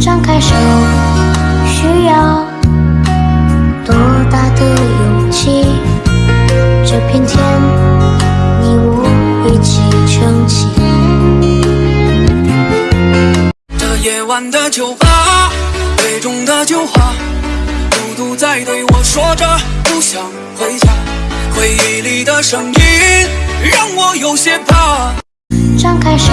张开手需要多大的勇气？这片天你我一起撑起。这夜晚的酒吧杯中的酒花孤独在对我说着不想回家。回忆里的声音让我有些怕。张开手